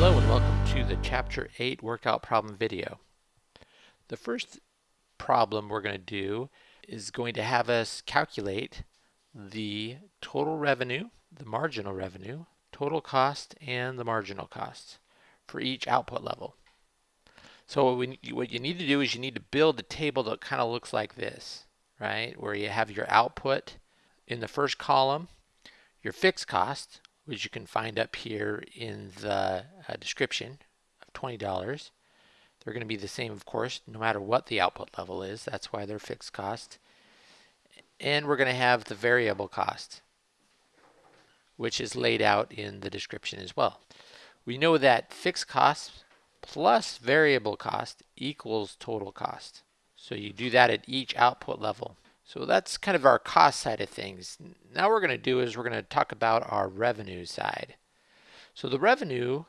Hello and welcome to the Chapter 8 workout problem video. The first problem we're going to do is going to have us calculate the total revenue, the marginal revenue, total cost, and the marginal cost for each output level. So what, what you need to do is you need to build a table that kind of looks like this, right? Where you have your output in the first column, your fixed cost, which you can find up here in the uh, description of $20. They're going to be the same, of course, no matter what the output level is. That's why they're fixed cost. And we're going to have the variable cost, which is laid out in the description as well. We know that fixed cost plus variable cost equals total cost. So you do that at each output level. So that's kind of our cost side of things. Now we're going to do is we're going to talk about our revenue side. So the revenue,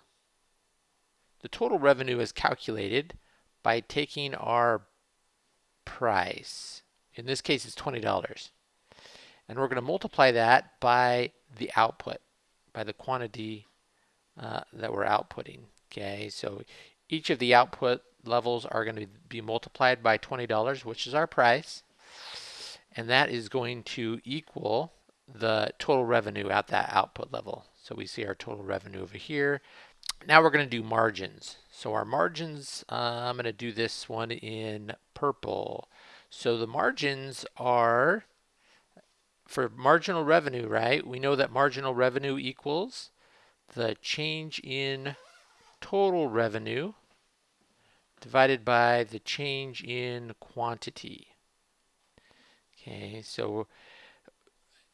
the total revenue is calculated by taking our price. In this case, it's $20. And we're going to multiply that by the output, by the quantity uh, that we're outputting. Okay, so each of the output levels are going to be multiplied by $20, which is our price and that is going to equal the total revenue at that output level. So we see our total revenue over here. Now we're going to do margins. So our margins, uh, I'm going to do this one in purple. So the margins are for marginal revenue, right? We know that marginal revenue equals the change in total revenue divided by the change in quantity. Okay, so,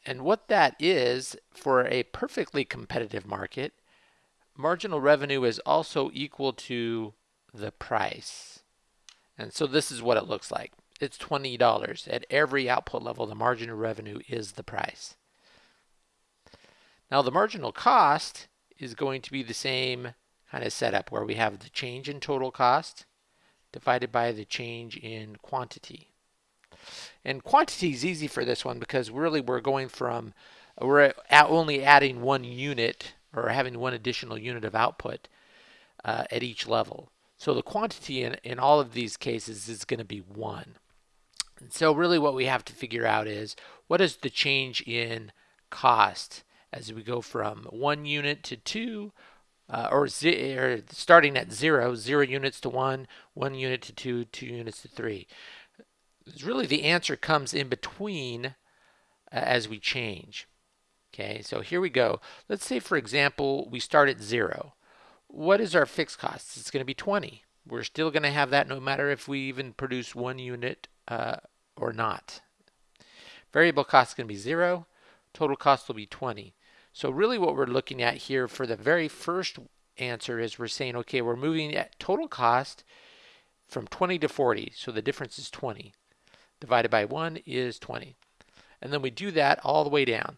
and what that is for a perfectly competitive market, marginal revenue is also equal to the price. And so this is what it looks like. It's $20. At every output level, the marginal revenue is the price. Now the marginal cost is going to be the same kind of setup where we have the change in total cost divided by the change in quantity. And quantity is easy for this one because really we're going from, we're only adding one unit or having one additional unit of output uh, at each level. So the quantity in, in all of these cases is going to be 1. And so really what we have to figure out is what is the change in cost as we go from 1 unit to 2 uh, or, or, starting at 0, 0 units to 1, 1 unit to 2, 2 units to 3 really the answer comes in between uh, as we change. Okay, so here we go. Let's say, for example, we start at zero. What is our fixed cost? It's going to be 20. We're still going to have that no matter if we even produce one unit uh, or not. Variable cost is going to be zero. Total cost will be 20. So really what we're looking at here for the very first answer is we're saying, okay, we're moving at total cost from 20 to 40. So the difference is 20 divided by 1 is 20. And then we do that all the way down.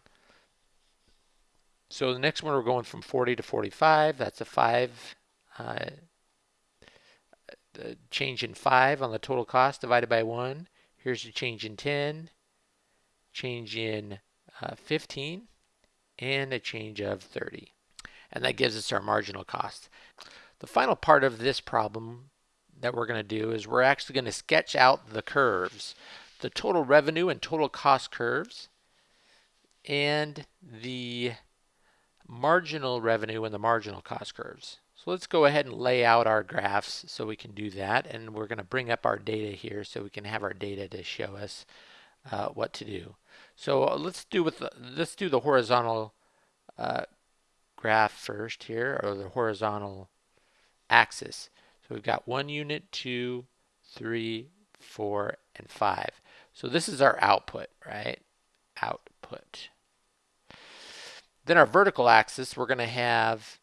So the next one we're going from 40 to 45. That's a 5 uh, change in 5 on the total cost divided by 1. Here's the change in 10, change in uh, 15, and a change of 30. And that gives us our marginal cost. The final part of this problem that we're going to do is we're actually going to sketch out the curves, the total revenue and total cost curves, and the marginal revenue and the marginal cost curves. So let's go ahead and lay out our graphs so we can do that. And we're going to bring up our data here so we can have our data to show us uh, what to do. So uh, let's do with the, let's do the horizontal uh, graph first here, or the horizontal axis. So we've got one unit, two, three, four, and five. So this is our output, right? Output. Then our vertical axis, we're going to have,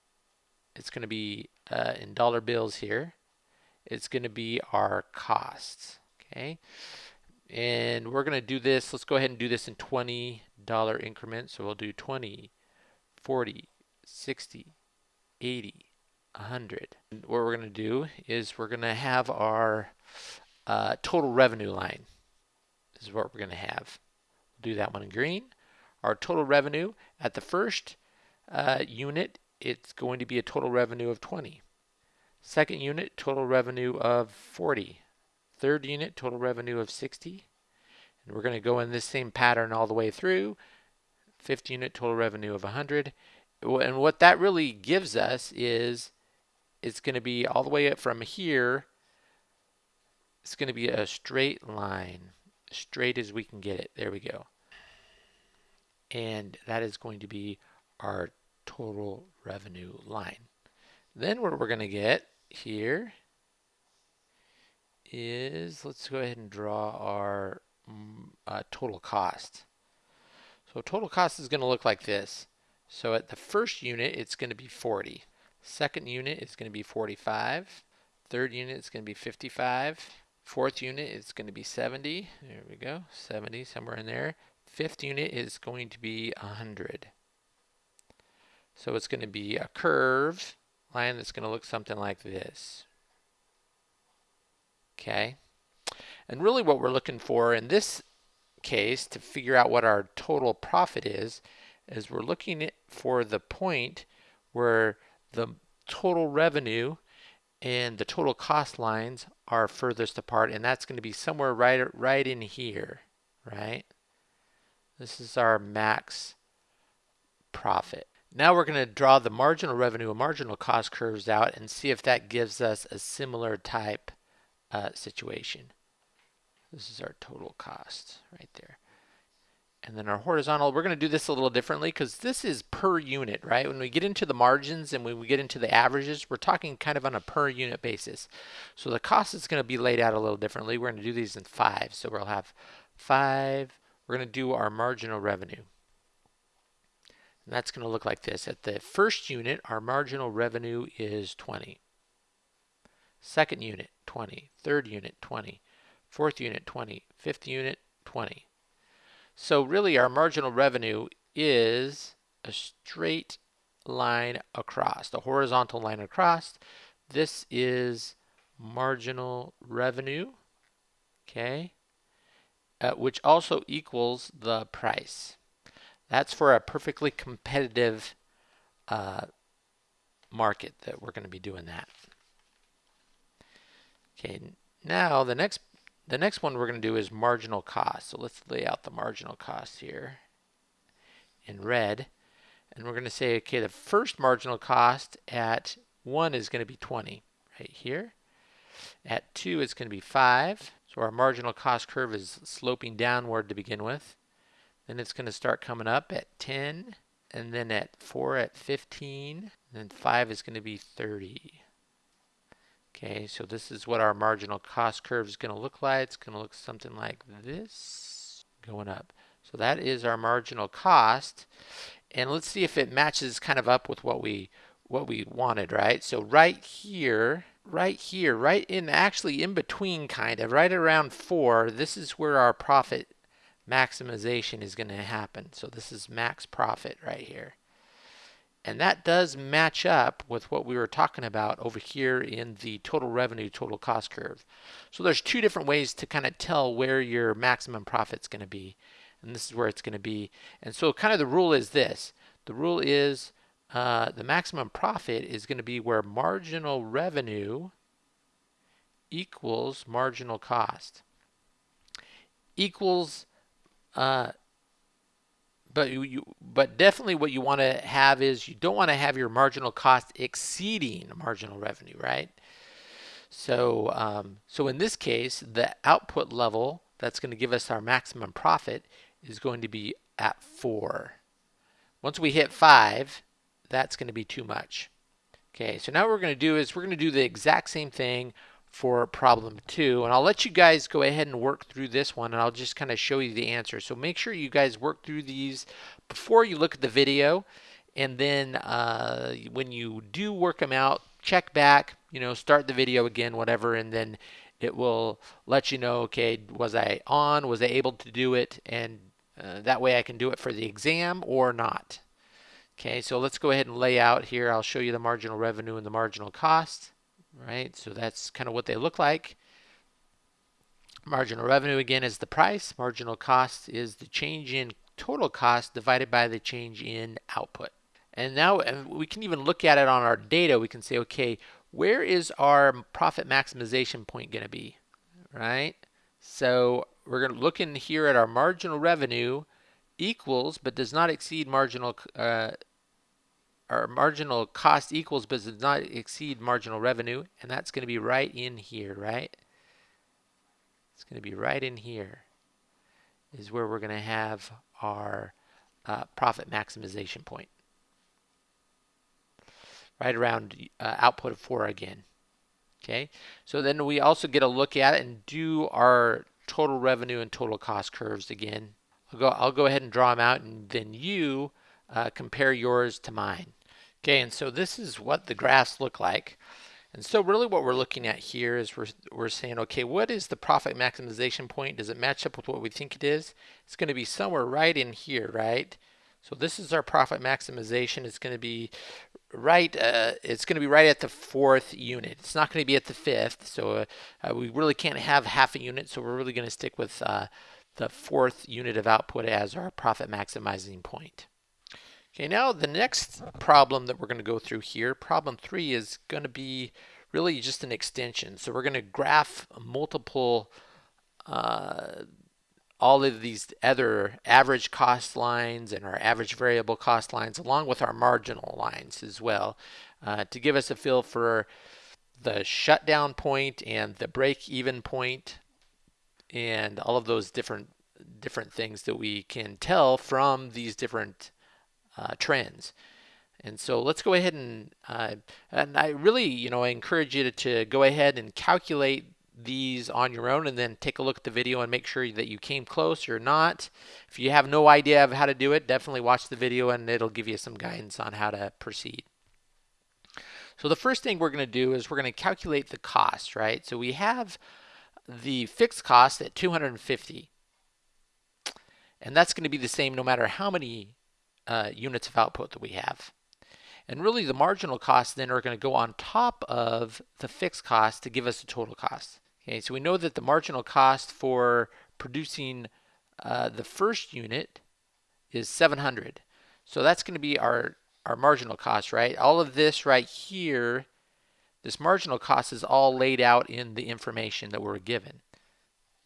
it's going to be uh, in dollar bills here. It's going to be our costs, okay? And we're going to do this, let's go ahead and do this in $20 increments. So we'll do 20, 40, 60, 80, 100. And what we're going to do is we're going to have our uh, total revenue line. This is what we're going to have. We'll do that one in green. Our total revenue at the first uh, unit it's going to be a total revenue of 20. Second unit, total revenue of 40. Third unit, total revenue of 60. And we're going to go in this same pattern all the way through. Fifth unit, total revenue of 100. And what that really gives us is it's going to be all the way up from here. It's going to be a straight line, straight as we can get it. There we go. And that is going to be our total revenue line. Then what we're going to get here is, let's go ahead and draw our mm, uh, total cost. So total cost is going to look like this. So at the first unit, it's going to be 40. Second unit is going to be 45. Third unit is going to be 55. Fourth unit is going to be 70. There we go, 70, somewhere in there. Fifth unit is going to be 100. So it's going to be a curve line that's going to look something like this. Okay. And really what we're looking for in this case to figure out what our total profit is, is we're looking for the point where the total revenue and the total cost lines are furthest apart and that's going to be somewhere right right in here right? This is our max profit. Now we're going to draw the marginal revenue and marginal cost curves out and see if that gives us a similar type uh, situation. This is our total cost right there and then our horizontal, we're going to do this a little differently because this is per unit, right? When we get into the margins and when we get into the averages, we're talking kind of on a per unit basis. So the cost is going to be laid out a little differently. We're going to do these in five. So we'll have five. We're going to do our marginal revenue. And that's going to look like this. At the first unit, our marginal revenue is 20. Second unit, 20. Third unit, 20. Fourth unit, 20. Fifth unit, 20. So really our marginal revenue is a straight line across, the horizontal line across. This is marginal revenue, okay, uh, which also equals the price. That's for a perfectly competitive uh, market that we're going to be doing that. Okay, now the next the next one we're going to do is marginal cost. So let's lay out the marginal cost here in red. And we're going to say, okay, the first marginal cost at 1 is going to be 20 right here. At 2 it's going to be 5. So our marginal cost curve is sloping downward to begin with. Then it's going to start coming up at 10. And then at 4 at 15. And then 5 is going to be 30. Okay, so this is what our marginal cost curve is going to look like. It's going to look something like this, going up. So that is our marginal cost. And let's see if it matches kind of up with what we what we wanted, right? So right here, right here, right in actually in between kind of, right around 4, this is where our profit maximization is going to happen. So this is max profit right here. And that does match up with what we were talking about over here in the total revenue, total cost curve. So there's two different ways to kind of tell where your maximum profit is going to be. And this is where it's going to be. And so kind of the rule is this. The rule is uh, the maximum profit is going to be where marginal revenue equals marginal cost. Equals uh, but you, you, but definitely what you want to have is you don't want to have your marginal cost exceeding marginal revenue, right? So, um, so in this case, the output level that's going to give us our maximum profit is going to be at four. Once we hit five, that's going to be too much. Okay, so now what we're going to do is we're going to do the exact same thing for problem two. And I'll let you guys go ahead and work through this one and I'll just kind of show you the answer. So make sure you guys work through these before you look at the video. And then uh, when you do work them out, check back, you know, start the video again, whatever, and then it will let you know, okay, was I on? Was I able to do it? And uh, that way I can do it for the exam or not. Okay, so let's go ahead and lay out here. I'll show you the marginal revenue and the marginal cost right? So that's kind of what they look like. Marginal revenue again is the price. Marginal cost is the change in total cost divided by the change in output. And now and we can even look at it on our data. We can say, okay, where is our profit maximization point going to be, right? So we're going to look in here at our marginal revenue equals but does not exceed marginal uh, our marginal cost equals but does not exceed marginal revenue and that's going to be right in here right? It's going to be right in here is where we're going to have our uh, profit maximization point. Right around uh, output of 4 again okay? So then we also get a look at it and do our total revenue and total cost curves again. I'll go I'll go ahead and draw them out and then you uh, compare yours to mine Okay, and so this is what the graphs look like. And so really what we're looking at here is we're, we're saying, okay, what is the profit maximization point? Does it match up with what we think it is? It's going to be somewhere right in here, right? So this is our profit maximization. It's going to be right, uh, it's going to be right at the fourth unit. It's not going to be at the fifth. So uh, uh, we really can't have half a unit. So we're really going to stick with uh, the fourth unit of output as our profit maximizing point. Okay, now the next problem that we're going to go through here, problem three, is going to be really just an extension. So we're going to graph multiple, uh, all of these other average cost lines and our average variable cost lines along with our marginal lines as well uh, to give us a feel for the shutdown point and the break even point and all of those different different things that we can tell from these different uh, trends. And so let's go ahead and, uh, and I really, you know, I encourage you to, to, go ahead and calculate these on your own and then take a look at the video and make sure that you came close or not. If you have no idea of how to do it, definitely watch the video and it'll give you some guidance on how to proceed. So the first thing we're going to do is we're going to calculate the cost, right? So we have the fixed cost at 250. And that's going to be the same no matter how many uh, units of output that we have. And really the marginal costs then are going to go on top of the fixed cost to give us the total cost. Okay, so we know that the marginal cost for producing uh, the first unit is 700. So that's going to be our, our marginal cost, right? All of this right here, this marginal cost is all laid out in the information that we're given.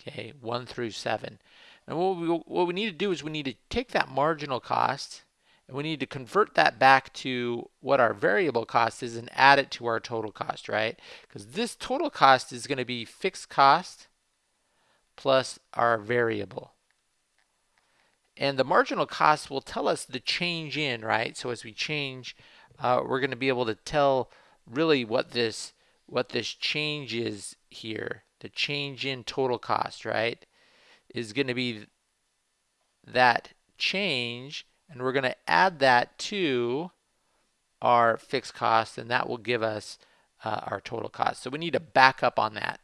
Okay, 1 through 7. And what we, what we need to do is we need to take that marginal cost and we need to convert that back to what our variable cost is and add it to our total cost, right? Because this total cost is going to be fixed cost plus our variable. And the marginal cost will tell us the change in, right? So as we change, uh, we're going to be able to tell really what this what this change is here. The change in total cost, right, is going to be that change and we're going to add that to our fixed cost and that will give us uh, our total cost. So we need to back up on that.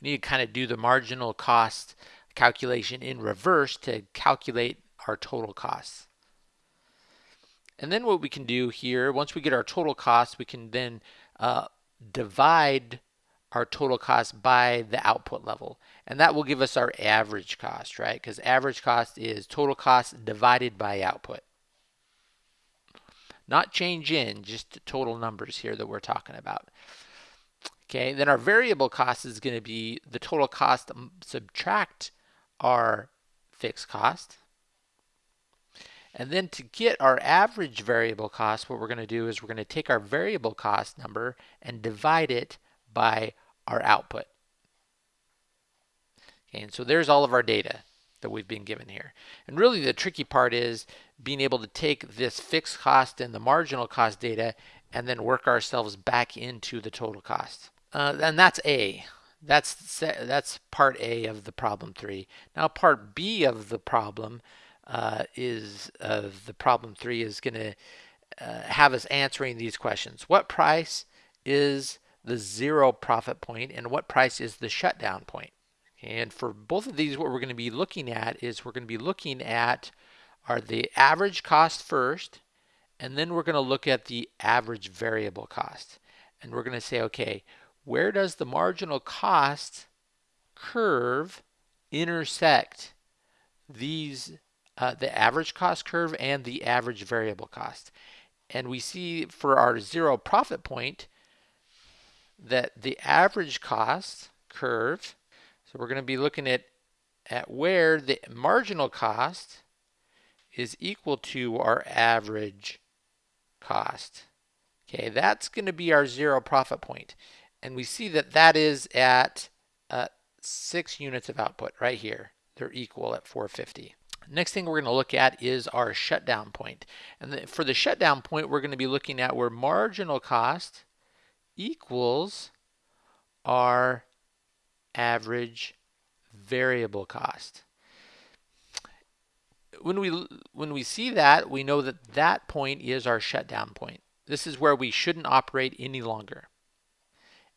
We need to kind of do the marginal cost calculation in reverse to calculate our total costs. And then what we can do here, once we get our total cost, we can then uh, divide our total cost by the output level. And that will give us our average cost, right? Because average cost is total cost divided by output. Not change in, just total numbers here that we're talking about. Okay, then our variable cost is going to be the total cost subtract our fixed cost. And then to get our average variable cost, what we're going to do is we're going to take our variable cost number and divide it by our output. And so there's all of our data that we've been given here. And really the tricky part is being able to take this fixed cost and the marginal cost data and then work ourselves back into the total cost. Uh, and that's A. That's that's part A of the problem three. Now part B of the problem uh, is of the problem three is going to uh, have us answering these questions. What price is the zero profit point and what price is the shutdown point. And for both of these, what we're going to be looking at is we're going to be looking at are the average cost first, and then we're going to look at the average variable cost. And we're going to say, okay, where does the marginal cost curve intersect these uh, the average cost curve and the average variable cost. And we see for our zero profit point that the average cost curve, so we're going to be looking at, at where the marginal cost is equal to our average cost. Okay, that's going to be our zero profit point. And we see that that is at uh, six units of output right here. They're equal at 450. Next thing we're going to look at is our shutdown point. And the, for the shutdown point, we're going to be looking at where marginal cost equals our average variable cost. When we when we see that, we know that that point is our shutdown point. This is where we shouldn't operate any longer.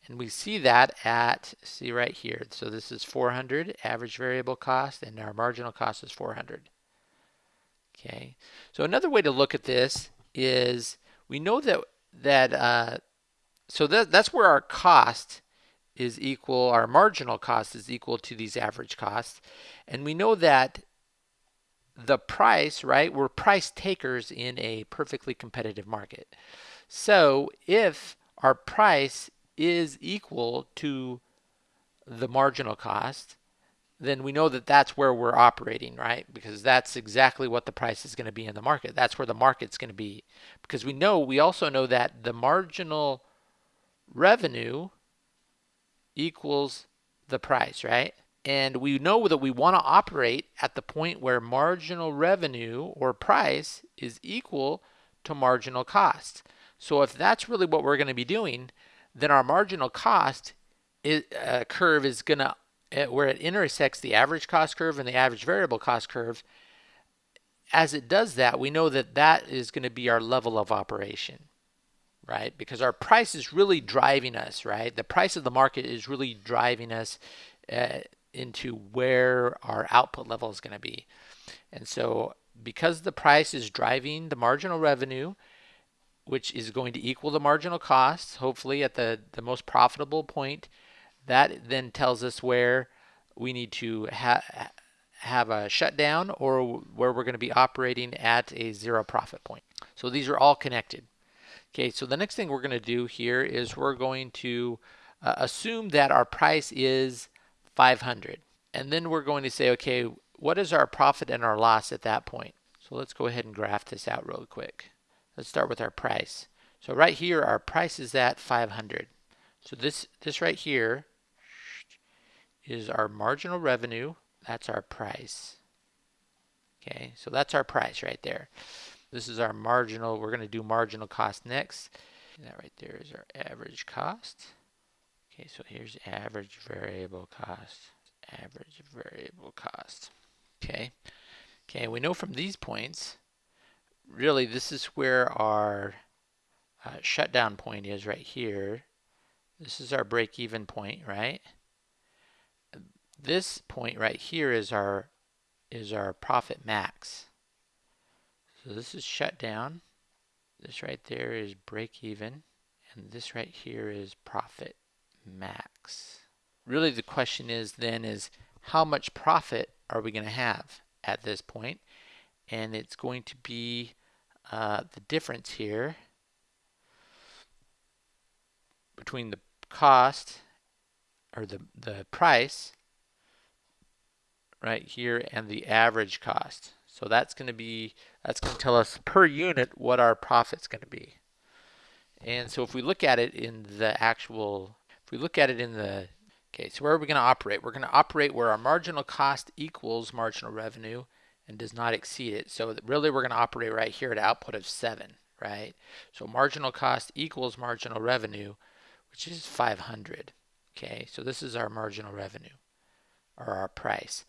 And we see that at, see right here, so this is 400 average variable cost and our marginal cost is 400. Okay, so another way to look at this is we know that, that uh, so that, that's where our cost is equal, our marginal cost is equal to these average costs. And we know that the price, right, we're price takers in a perfectly competitive market. So if our price is equal to the marginal cost, then we know that that's where we're operating, right? Because that's exactly what the price is going to be in the market. That's where the market's going to be. Because we know, we also know that the marginal revenue equals the price, right? And we know that we want to operate at the point where marginal revenue or price is equal to marginal cost. So if that's really what we're going to be doing, then our marginal cost is, uh, curve is going to, uh, where it intersects the average cost curve and the average variable cost curve, as it does that, we know that that is going to be our level of operation, right? Because our price is really driving us, right? The price of the market is really driving us uh, into where our output level is going to be. And so because the price is driving the marginal revenue, which is going to equal the marginal costs, hopefully at the, the most profitable point. That then tells us where we need to ha have a shutdown or where we're going to be operating at a zero profit point. So these are all connected. Okay, so the next thing we're going to do here is we're going to uh, assume that our price is 500. And then we're going to say, okay, what is our profit and our loss at that point? So let's go ahead and graph this out real quick. Let's start with our price. So right here, our price is at 500. So this, this right here is our marginal revenue. That's our price. Okay, so that's our price right there. This is our marginal, we're going to do marginal cost next. That right there is our average cost. Okay, so here's average variable cost. Average variable cost. Okay. Okay, we know from these points really this is where our uh, shutdown point is right here. This is our break-even point, right? This point right here is our is our profit max. So this is shut down. This right there is break-even, and this right here is profit max. Really, the question is then is how much profit are we going to have at this point? And it's going to be uh, the difference here between the cost or the, the price right here and the average cost. So that's going to be, that's going to tell us per unit what our profit's going to be. And so if we look at it in the actual, if we look at it in the, okay, so where are we going to operate? We're going to operate where our marginal cost equals marginal revenue and does not exceed it. So really we're going to operate right here at output of 7, right? So marginal cost equals marginal revenue, which is 500. Okay, so this is our marginal revenue or our price.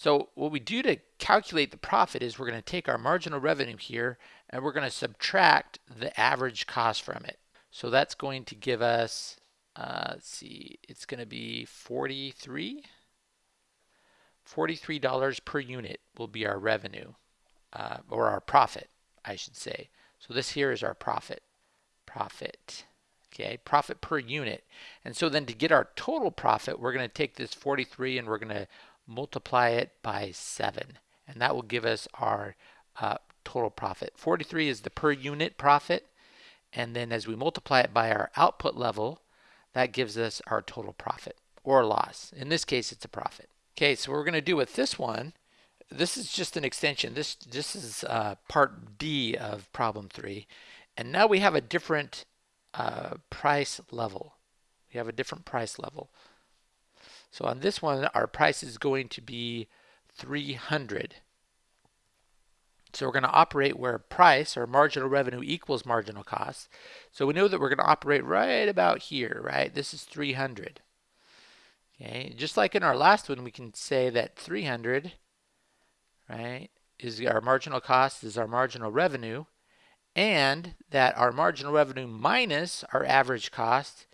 So what we do to calculate the profit is we're going to take our marginal revenue here and we're going to subtract the average cost from it. So that's going to give us, uh, let's see, it's going to be 43 $43 per unit will be our revenue, uh, or our profit, I should say. So this here is our profit. Profit. Okay, profit per unit. And so then to get our total profit, we're going to take this 43 and we're going to multiply it by 7. and that will give us our uh, total profit. 43 is the per unit profit, and then as we multiply it by our output level, that gives us our total profit or loss. In this case, it's a profit. Okay, so what we're going to do with this one, this is just an extension. This, this is uh, part D of problem three. And now we have a different uh, price level. We have a different price level. So on this one, our price is going to be 300. So we're going to operate where price or marginal revenue equals marginal cost. So we know that we're going to operate right about here, right? This is 300. Okay, just like in our last one, we can say that 300, right, is our marginal cost, is our marginal revenue, and that our marginal revenue minus our average cost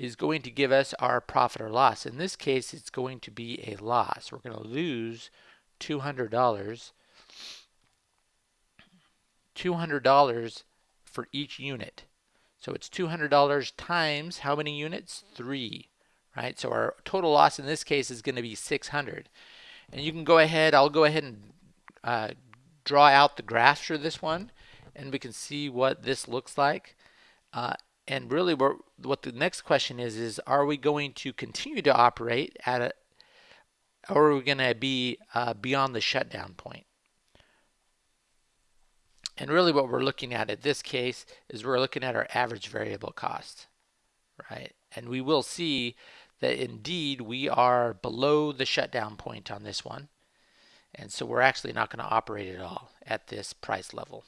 is going to give us our profit or loss. In this case, it's going to be a loss. We're going to lose $200 $200 for each unit. So it's $200 times how many units? Three, right? So our total loss in this case is going to be 600. And you can go ahead, I'll go ahead and uh, draw out the graphs for this one and we can see what this looks like. Uh, and really what the next question is, is are we going to continue to operate at a, or are we going to be uh, beyond the shutdown point? And really what we're looking at in this case is we're looking at our average variable cost, right? And we will see that indeed we are below the shutdown point on this one. And so we're actually not going to operate at all at this price level.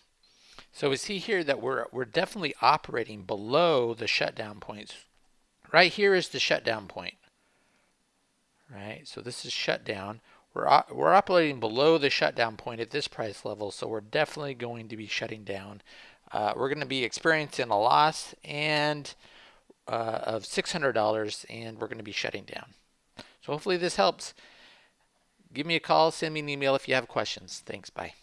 So we see here that we're, we're definitely operating below the shutdown points. Right here is the shutdown point. Right, so this is shutdown. We're, we're operating below the shutdown point at this price level, so we're definitely going to be shutting down. Uh, we're going to be experiencing a loss and uh, of $600 and we're going to be shutting down. So hopefully this helps. Give me a call, send me an email if you have questions. Thanks, bye.